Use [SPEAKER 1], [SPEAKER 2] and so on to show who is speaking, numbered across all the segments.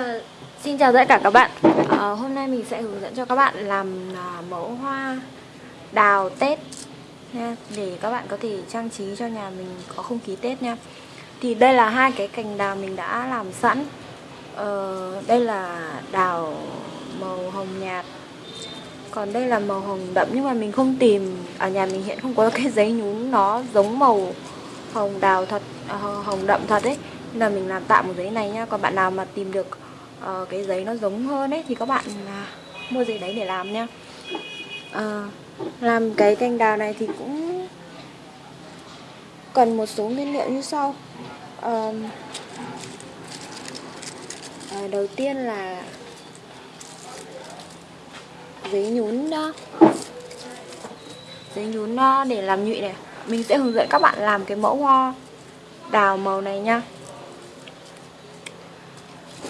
[SPEAKER 1] À, xin chào tất cả các bạn. À, Hôm nay mình sẽ hướng dẫn cho các bạn làm à, mẫu hoa đào Tết nha Để các bạn có thể trang trí cho nhà mình có không khí Tết nha. Thì đây là hai cái cành đào mình đã làm sẵn. Ờ, Đây là đào màu hồng nhạt Còn đây là màu hồng đậm nhưng mà mình không tìm Ở nhà mình hiện không có cái giấy nhún nó giống màu hồng đào thật à, Hồng đậm thật ấy. Nên là mình làm tạm một giấy này nhá Còn bạn nào mà tìm được uh, cái giấy nó giống hơn ấy thì các bạn uh, mua giấy đấy để làm nha. Uh, làm cái cành đào này thì cũng cần một số nguyên liệu như sau. Uh, uh, đầu tiên là giấy nhún đó giấy nhún để làm nhụy này. Mình sẽ hướng dẫn các bạn làm cái mẫu hoa đào màu này nha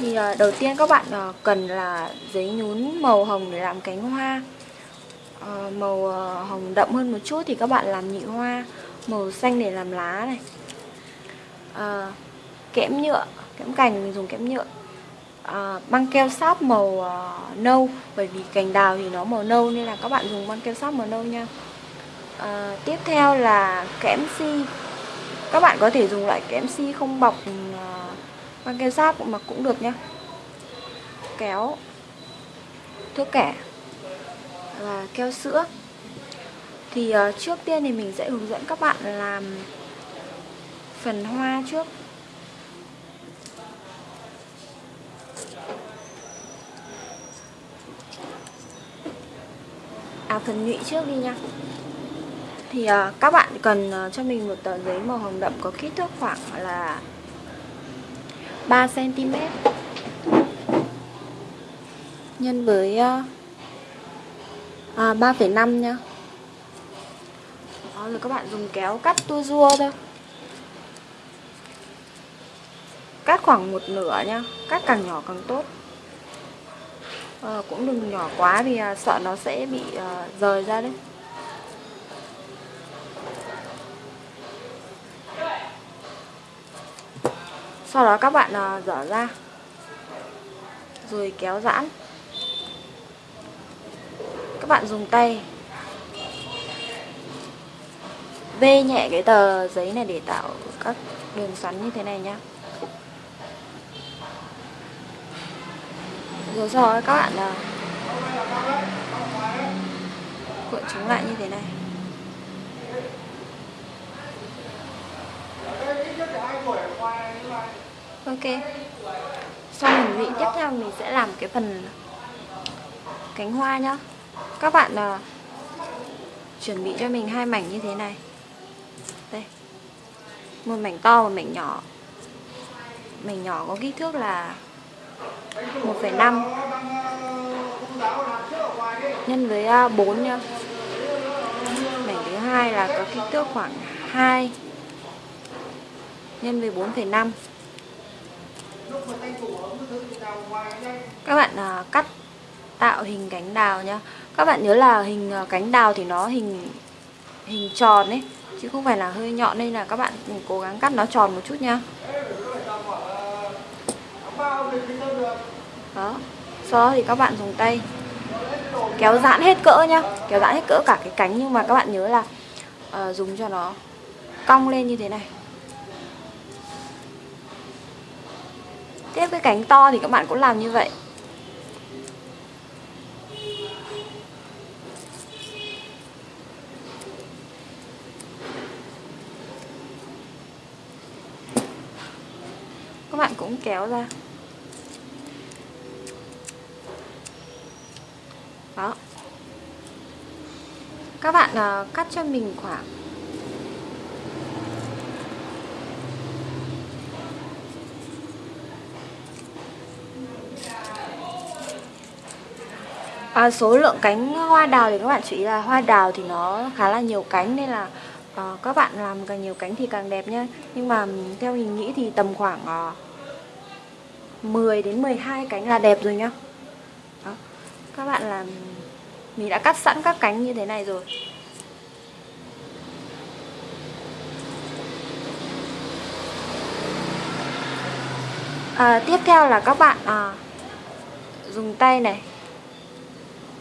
[SPEAKER 1] thì ờ, đầu tiên các bạn ờ, cần là giấy nhún màu hồng để làm cánh hoa. Ờ, màu hồng đậm hơn một chút thì các bạn làm nhị hoa Màu xanh để làm lá này. Kẽm nhựa, kẽm cành mình dùng kẽm nhựa. Băng keo sáp màu uh, nâu Bởi vì cành đào thì nó màu nâu nên là các bạn dùng băng keo sáp màu nâu nha. Tiếp theo là kẽm si. Các bạn có thể dùng loại kẽm si không bọc uh, băng keo sáp cũng mặc cũng được nhá. Kéo thước kẻ và keo sữa. Thì uh, trước tiên thì mình sẽ hướng dẫn các bạn làm phần hoa trước. À phần nhụy trước đi nha thì uh, các bạn cần uh, cho mình một tờ giấy màu hồng đậm có kích thước khoảng là 3cm nhân với ờ, à, 3,5 nha Đó, rồi các bạn dùng kéo cắt tua rua thôi. Cắt khoảng một nửa nha Cắt càng nhỏ càng tốt. À, Cũng đừng nhỏ quá vì à, sợ nó sẽ bị à, rời ra đấy. Sau đó các bạn ờ, dở ra. Rồi kéo giãn. Các bạn dùng tay. Vê nhẹ cái tờ giấy này để tạo các đường xoắn như thế này nhá. Rồi sau đó các bạn ờ, cuộn chúng lại như thế này ok. Sau mình vị tiếp theo mình sẽ làm cái phần cánh hoa nhá. Các bạn uh, chuẩn bị cho mình hai mảnh như thế này. Đây. Một mảnh to và mảnh nhỏ. Mảnh nhỏ có kích thước là 1,5 nhân với ờ, 4 nhá. Mảnh thứ hai là có kích thước khoảng 2 nhân với 4,5 các bạn à, cắt tạo hình cánh đào nhá. Các bạn nhớ là hình à, cánh đào thì nó hình hình tròn ấy chứ không phải là hơi nhọn nên là các bạn cố gắng cắt nó tròn một chút nhá. Đó sau đó thì các bạn dùng tay kéo giãn hết cỡ nhá kéo giãn hết cỡ cả cái cánh. Nhưng mà các bạn nhớ là uh, dùng cho nó cong lên như thế này Tiếp cái cánh to thì các bạn cũng làm như vậy. Các bạn cũng kéo ra. Đó. Các bạn uh, cắt cho mình khoảng à, số lượng cánh hoa đào thì các bạn chú ý là hoa đào thì nó khá là nhiều cánh nên là uh, các bạn làm càng nhiều cánh thì càng đẹp nhá nhưng mà theo mình nghĩ thì tầm khoảng ờ, uh, 10 đến 12 cánh là đẹp rồi nhá Đó. các bạn làm mình đã cắt sẵn các cánh như thế này rồi. À, tiếp theo là các bạn à, dùng tay này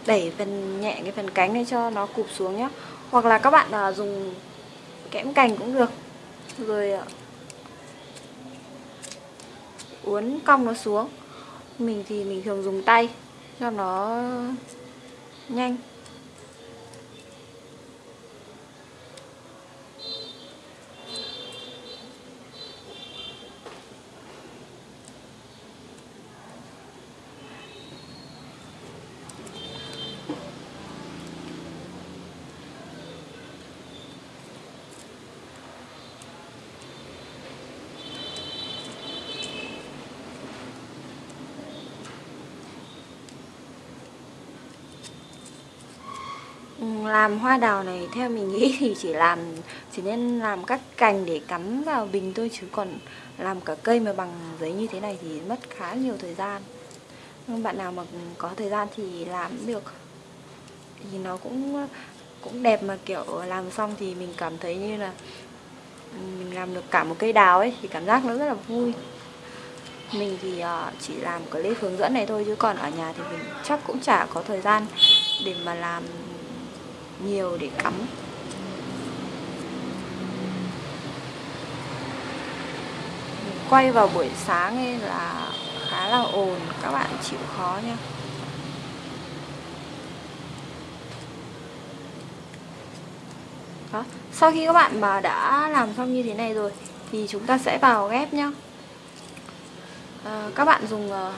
[SPEAKER 1] đẩy phần nhẹ cái phần cánh này cho nó cụp xuống nhé hoặc là các bạn à, dùng kẽm cành cũng được. Rồi à, uốn cong nó xuống. Mình thì mình thường dùng tay cho nó nhanh. Làm hoa đào này, theo mình nghĩ thì chỉ làm, chỉ nên làm các cành để cắm vào bình thôi, chứ còn làm cả cây mà bằng giấy như thế này thì mất khá nhiều thời gian. Nhưng bạn nào mà có thời gian thì làm được. Thì nó cũng cũng đẹp mà, kiểu, làm xong thì mình cảm thấy như là mình làm được cả một cây đào ấy, thì cảm giác nó rất là vui. Mình thì ờ, chỉ làm clip hướng dẫn này thôi, chứ còn ở nhà thì mình chắc cũng chả có thời gian để mà làm nhiều để cắm. Quay vào buổi sáng ấy là khá là ồn các bạn chịu khó nha. Đó sau khi các bạn mà đã làm xong như thế này rồi thì chúng ta sẽ vào ghép nhá. À, các bạn dùng uh,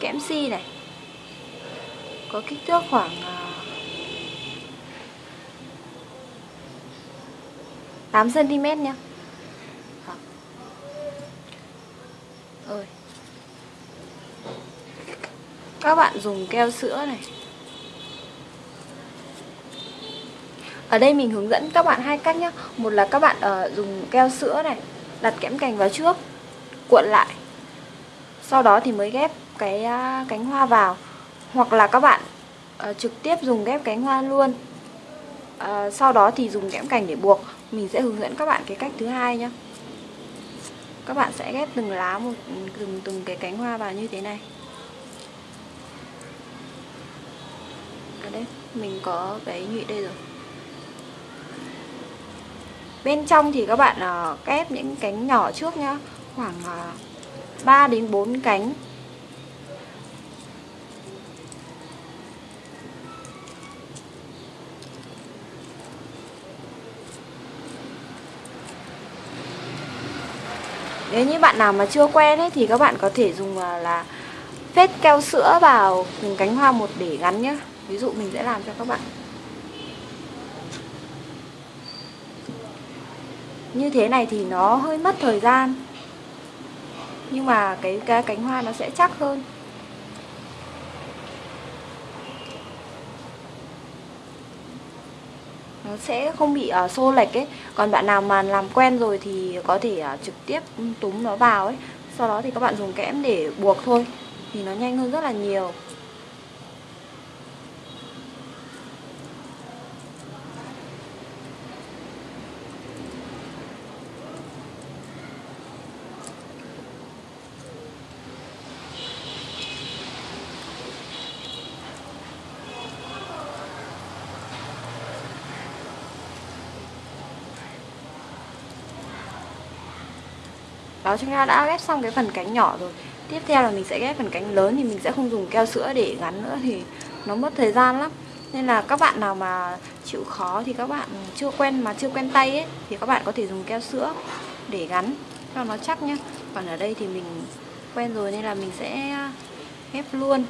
[SPEAKER 1] kẽm si này có kích thước khoảng ờ, 8cm nha. Ơi. Các bạn dùng keo sữa này. Ở đây mình hướng dẫn các bạn hai cách nhé Một là các bạn uh, dùng keo sữa này Đặt kẽm cành vào trước Cuộn lại. Sau đó thì mới ghép cái uh, cánh hoa vào. Hoặc là các bạn uh, trực tiếp dùng ghép cánh hoa luôn. Uh, Sau đó thì dùng kẽm cành để buộc mình sẽ hướng dẫn các bạn cái cách thứ hai nhé các bạn sẽ ghép từng lá một từng từng cái cánh hoa vào như thế này. Ở đây mình có cái nhụy đây rồi. Bên trong thì các bạn uh, ghép những cánh nhỏ trước nhá. Khoảng ờ, uh, 3 đến 4 cánh. Nếu như bạn nào mà chưa quen ấy thì các bạn có thể dùng à, là phết keo sữa vào từng cánh hoa một để gắn nhé ví dụ mình sẽ làm cho các bạn. Như thế này thì nó hơi mất thời gian. Nhưng mà cái, cái cánh hoa nó sẽ chắc hơn. Sẽ không bị uh, xô lệch ấy. Còn bạn nào mà làm quen rồi thì có thể uh, trực tiếp ừ, túm nó vào ấy. Sau đó thì các bạn dùng kẽm để buộc thôi thì nó nhanh hơn rất là nhiều. Đó chúng ta đã ghép xong cái phần cánh nhỏ rồi. Tiếp theo là mình sẽ ghép phần cánh lớn thì mình sẽ không dùng keo sữa để gắn nữa thì nó mất thời gian lắm. Nên là các bạn nào mà chịu khó thì các bạn chưa quen mà chưa quen tay ấy Thì các bạn có thể dùng keo sữa để gắn cho nó chắc nhá. Còn ở đây thì mình quen rồi nên là mình sẽ ghép luôn.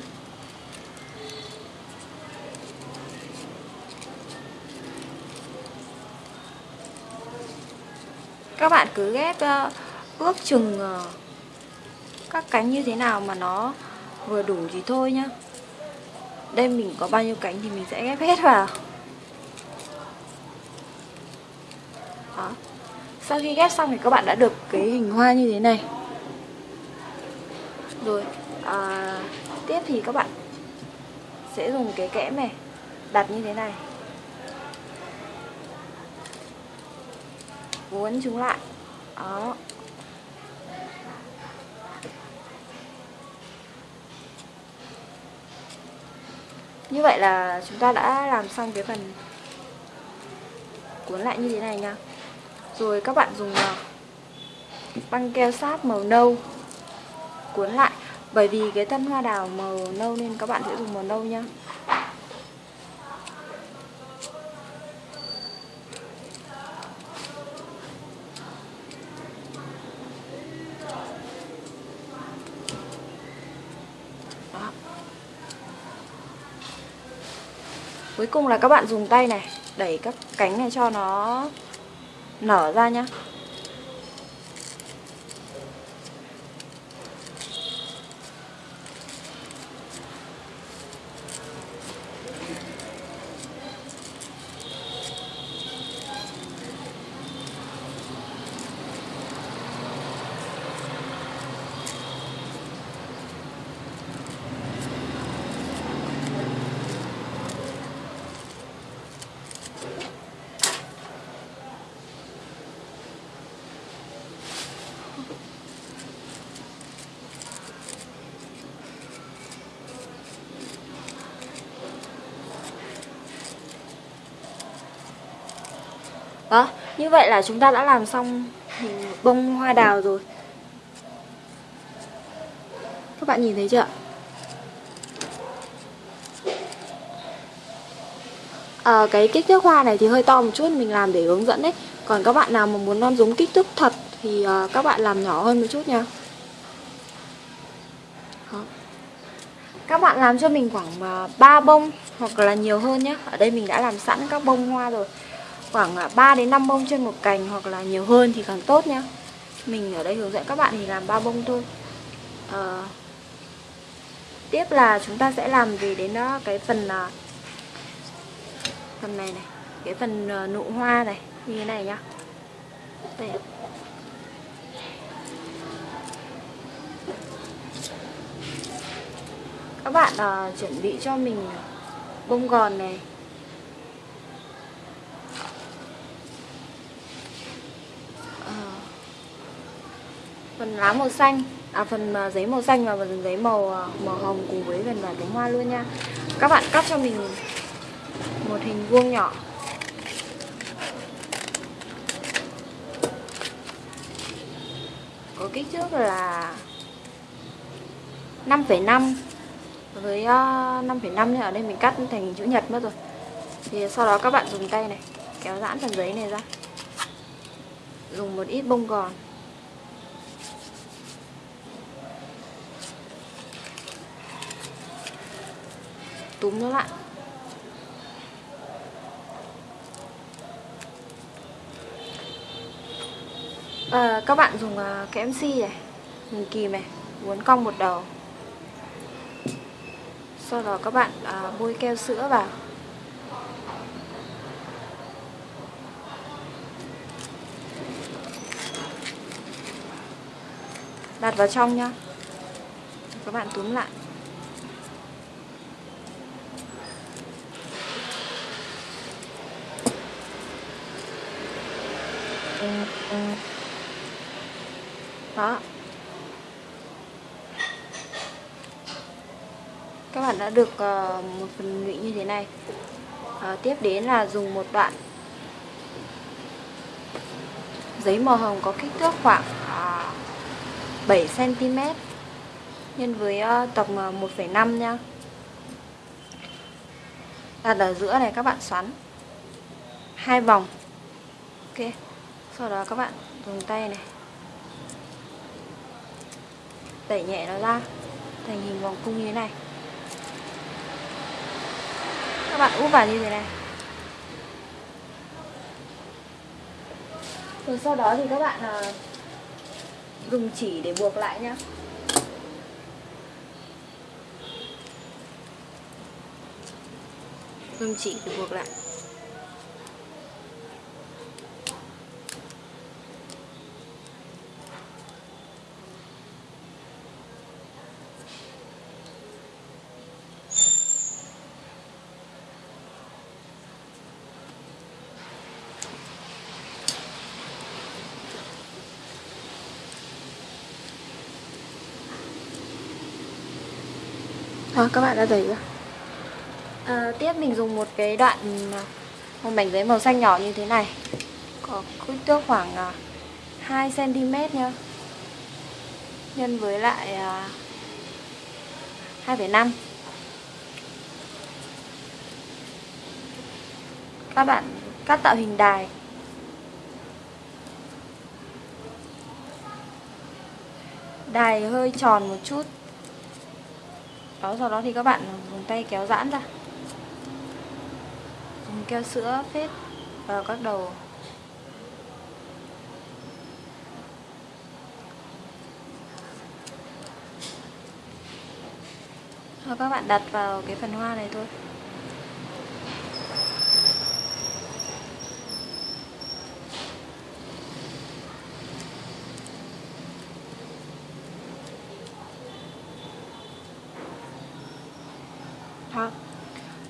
[SPEAKER 1] Các bạn cứ ghép uh, ước chừng ờ, các cánh như thế nào mà nó vừa đủ thì thôi nhá. Đây mình có bao nhiêu cánh thì mình sẽ ghép hết vào. Đó. Sau khi ghép xong thì các bạn đã được cái hình hoa như thế này. Rồi à, tiếp thì các bạn sẽ dùng cái kẽm này đặt như thế này. Uốn chúng lại. Đó. Như vậy là chúng ta đã làm xong cái phần cuốn lại như thế này nha. Rồi các bạn dùng à, băng keo sáp màu nâu cuốn lại. Bởi vì cái thân hoa đào màu nâu nên các bạn sẽ dùng màu nâu nha. Cuối cùng là các bạn dùng tay này, Đẩy các cánh này cho nó nở ra nhá Đó, như vậy là chúng ta đã làm xong hình bông hoa đào rồi. Các bạn nhìn thấy chưa ạ? À, cái kích thước hoa này thì hơi to một chút mình làm để hướng dẫn đấy. Còn các bạn nào mà muốn non giống kích thước thật thì uh, các bạn làm nhỏ hơn một chút nha. Đó. Các bạn làm cho mình khoảng à, 3 bông hoặc là nhiều hơn nhé Ở đây mình đã làm sẵn các bông hoa rồi khoảng à, 3 đến 5 bông trên một cành hoặc là nhiều hơn thì càng tốt nhá mình ở đây hướng dẫn các bạn thì làm ba bông thôi. À, tiếp là chúng ta sẽ làm gì đến đó cái phần à, phần này này cái phần nụ hoa này như thế này nhá. Đây các bạn uh, chuẩn bị cho mình bông gòn này phần lá màu xanh. À phần à, giấy màu xanh và phần giấy màu à, màu hồng cùng với phần cánh hoa luôn nha. Các bạn cắt cho mình một hình vuông nhỏ. Có kích thước là 5,5 với à, 5,5 nên ở đây mình cắt thành hình chữ nhật mất rồi. Thì sau đó các bạn dùng tay này kéo giãn phần giấy này ra. Dùng một ít bông gòn. Túm nó lại à, các bạn dùng uh, cái MC này mình kìm này uốn cong một đầu. Sau đó các bạn à, bôi keo sữa vào. Đặt vào trong nhá. Các bạn túm lại. Đó. Các bạn đã được ờ, một phần nhụy như thế này. À, tiếp đến là dùng một đoạn giấy màu hồng có kích thước khoảng uh, 7 cm nhân với uh, tập 1,5 nha. Đặt ở giữa này các bạn xoắn hai vòng. Ok sau đó các bạn dùng tay này. Đẩy nhẹ nó ra thành hình vòng cung như thế này. Các bạn úp vào như thế này. Rồi sau đó thì các bạn à, dùng chỉ để buộc lại nhá. Dùng chỉ để buộc lại. Đó, các bạn đã thấy chưa? à, Tiếp mình dùng một cái đoạn à, một mảnh giấy màu xanh nhỏ như thế này. Có kích thước khoảng à, 2cm nhá. Nhân với lại à, 2,5 Các bạn cắt tạo hình đài. Đài hơi tròn một chút đó, sau đó thì các bạn dùng tay kéo giãn ra. Dùng keo sữa, phết vào các đầu. Rồi các bạn đặt vào cái phần hoa này thôi.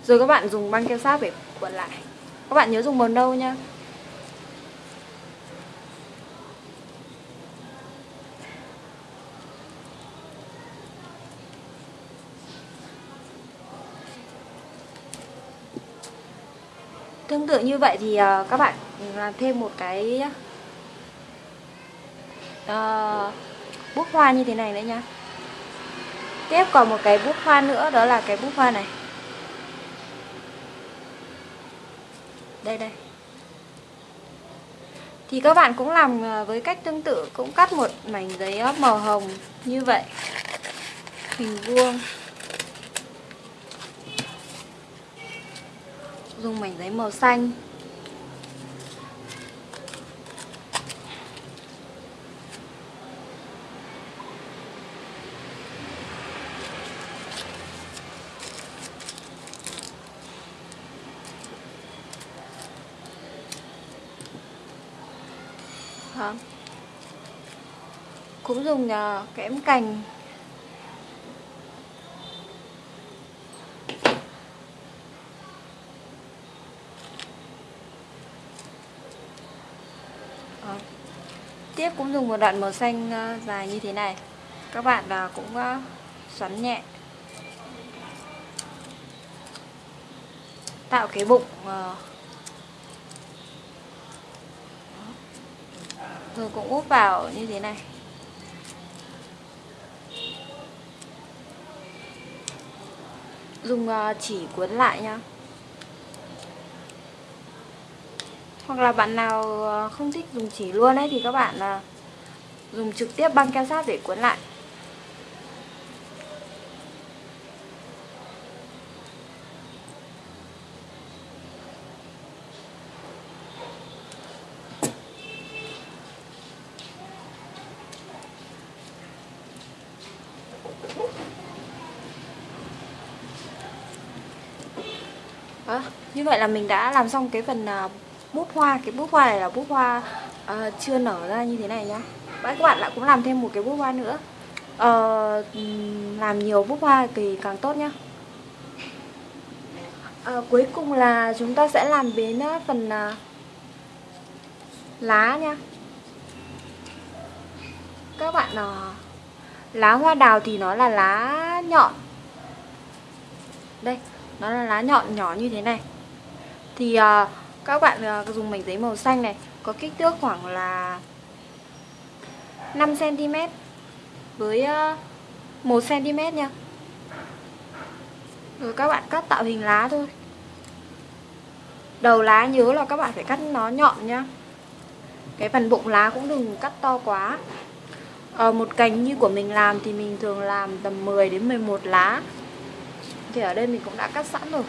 [SPEAKER 1] Rồi các bạn dùng băng keo sáp để cuộn lại. Các bạn nhớ dùng màu nâu nha. Tương tự như vậy thì ờ, các bạn làm thêm một cái ờ, uh, bút hoa như thế này nữa nha. Tiếp còn một cái bút hoa nữa đó là cái bút hoa này. Đây đây. Thì các bạn cũng làm ờ, với cách tương tự, Cũng cắt một mảnh giấy ờ, màu hồng như vậy. Hình vuông. Dùng mảnh giấy màu xanh Đó. Cũng dùng ờ, kẽm cành. Đó. Tiếp cũng dùng một đoạn màu xanh ờ, dài như thế này. Các bạn cũng xoắn nhẹ. Tạo cái bụng Rồi cũng úp vào như thế này. Dùng ờ, chỉ cuốn lại nhá. Hoặc là bạn nào ờ, không thích dùng chỉ luôn ấy Thì các bạn ờ, dùng trực tiếp băng keo sát để cuốn lại Đó, như vậy là mình đã làm xong cái phần uh, bút hoa. Cái bút hoa này là bút hoa uh, chưa nở ra như thế này nhá. Và các bạn lại cũng làm thêm một cái bút hoa nữa. Uh, Làm nhiều bút hoa thì càng tốt nhá. Uh, Cuối cùng là chúng ta sẽ làm đến uh, phần uh, lá nha Các bạn uh, Lá hoa đào thì nó là lá nhọn. Đây nó là lá nhọn nhỏ như thế này thì uh, các bạn uh, dùng mảnh giấy màu xanh này có kích thước khoảng là 5 cm với uh, 1 cm nha. Rồi các bạn cắt tạo hình lá thôi. Đầu lá nhớ là các bạn phải cắt nó nhọn nhá. Cái phần bụng lá cũng đừng cắt to quá. À, một cành như của mình làm thì mình thường làm tầm 10 đến 11 lá. Thì ở đây mình cũng đã cắt sẵn rồi.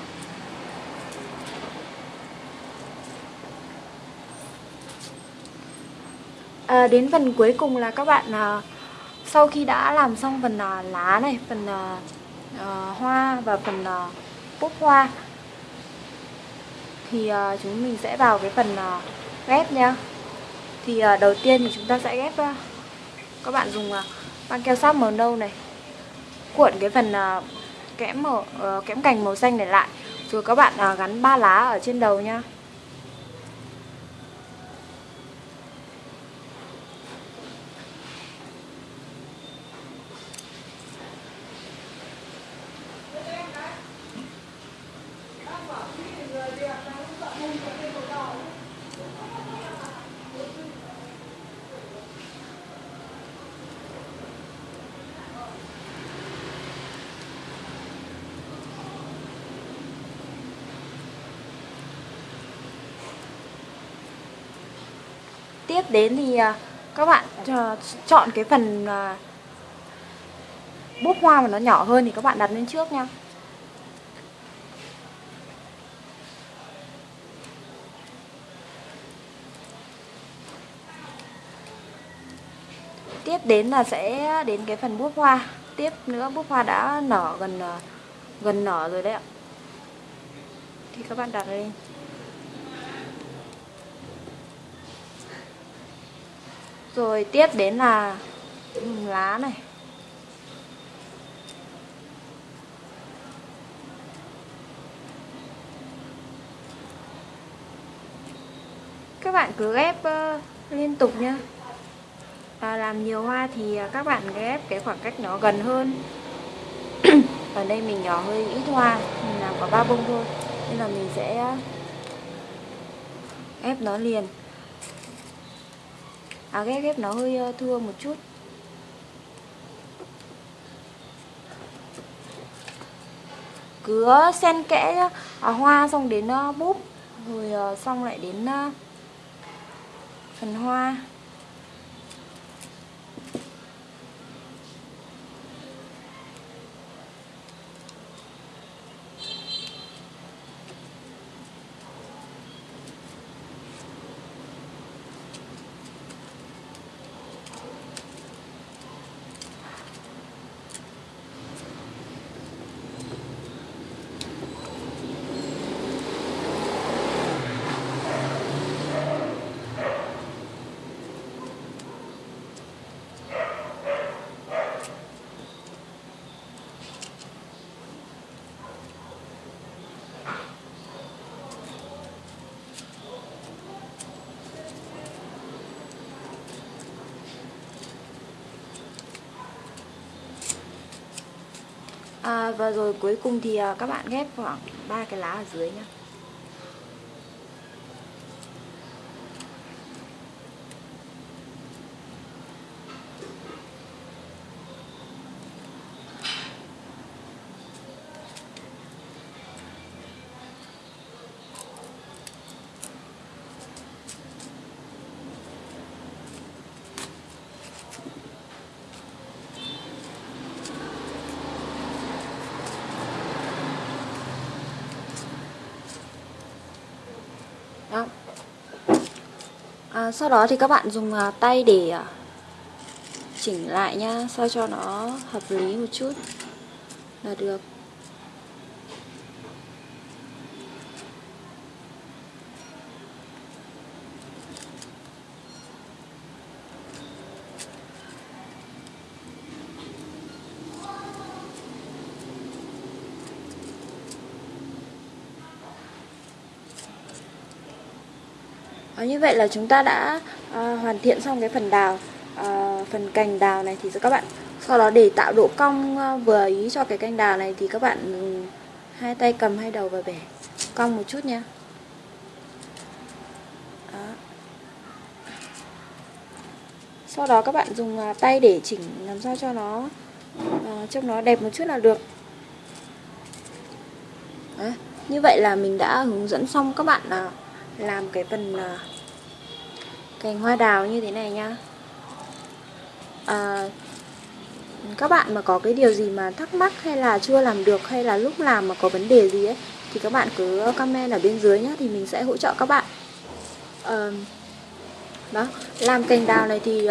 [SPEAKER 1] À, đến phần cuối cùng là các bạn à, sau khi đã làm xong phần à, lá này phần à, à, hoa và phần à, búp hoa thì à, chúng mình sẽ vào cái phần à, ghép nha thì à, đầu tiên thì chúng ta sẽ ghép à, các bạn dùng à, băng keo sáp màu nâu này cuộn cái phần à, kẽm màu à, kẽm cành màu xanh này lại rồi các bạn à, gắn ba lá ở trên đầu nha tiếp đến thì à, các bạn à, chọn cái phần à, búp hoa mà nó nhỏ hơn thì các bạn đặt lên trước nha. Tiếp đến là sẽ đến cái phần búp hoa. Tiếp nữa, búp hoa đã nở gần gần nở rồi đấy ạ. Thì các bạn đặt lên. Rồi tiếp đến là lá này. Các bạn cứ ghép uh, liên tục nhá. À, làm nhiều hoa thì à, các bạn ghép cái khoảng cách nó gần hơn. Ở đây mình nhỏ hơi ít hoa mình làm có ba bông thôi. Nên là mình sẽ ép nó liền à ghép ghép nó hơi ờ, thưa một chút. Cứ ờ, xen kẽ à, hoa xong đến ờ, búp rồi xong lại đến phần hoa. À, và rồi cuối cùng thì à, các bạn ghép khoảng ba cái lá ở dưới nhé à, sau đó thì các bạn dùng à, tay để à, chỉnh lại nha sao cho nó hợp lý một chút. Là được. À, như vậy là chúng ta đã à, hoàn thiện xong cái phần đào à, phần cành đào này thì các bạn sau đó để tạo độ cong vừa ý cho cái cành đào này thì các bạn ừ, hai tay cầm hai đầu và bẻ cong một chút nha đó. sau đó các bạn dùng à, tay để chỉnh làm sao cho nó à, trông nó đẹp một chút là được đó. như vậy là mình đã hướng dẫn xong các bạn nào làm cái phần ờ, cành hoa đào như thế này nhá. À, các bạn mà có cái điều gì mà thắc mắc hay là chưa làm được hay là lúc làm mà có vấn đề gì ấy thì các bạn cứ comment ở bên dưới nhá thì mình sẽ hỗ trợ các bạn. À, đó làm cành đào này thì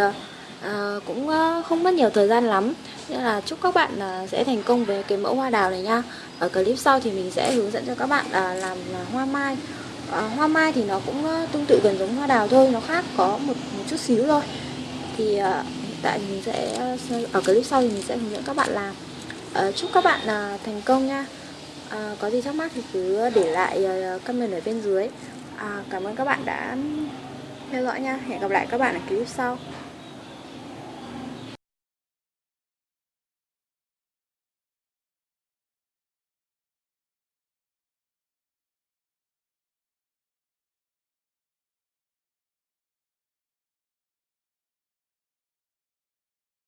[SPEAKER 1] à, cũng không mất nhiều thời gian lắm. Nên là chúc các bạn à, sẽ thành công với cái mẫu hoa đào này nha ở clip sau thì mình sẽ hướng dẫn cho các bạn à, làm hoa mai à, hoa mai thì nó cũng ờ, tương tự gần giống hoa đào thôi nó khác có một, một chút xíu thôi. Thì à, hiện tại mình sẽ ờ, ở clip sau thì mình sẽ hướng dẫn các bạn làm. À, chúc các bạn à, thành công nha. À, có gì thắc mắc thì cứ để lại à, comment ở bên dưới. À, cảm ơn các bạn đã theo dõi nha. Hẹn gặp lại các bạn ở clip sau.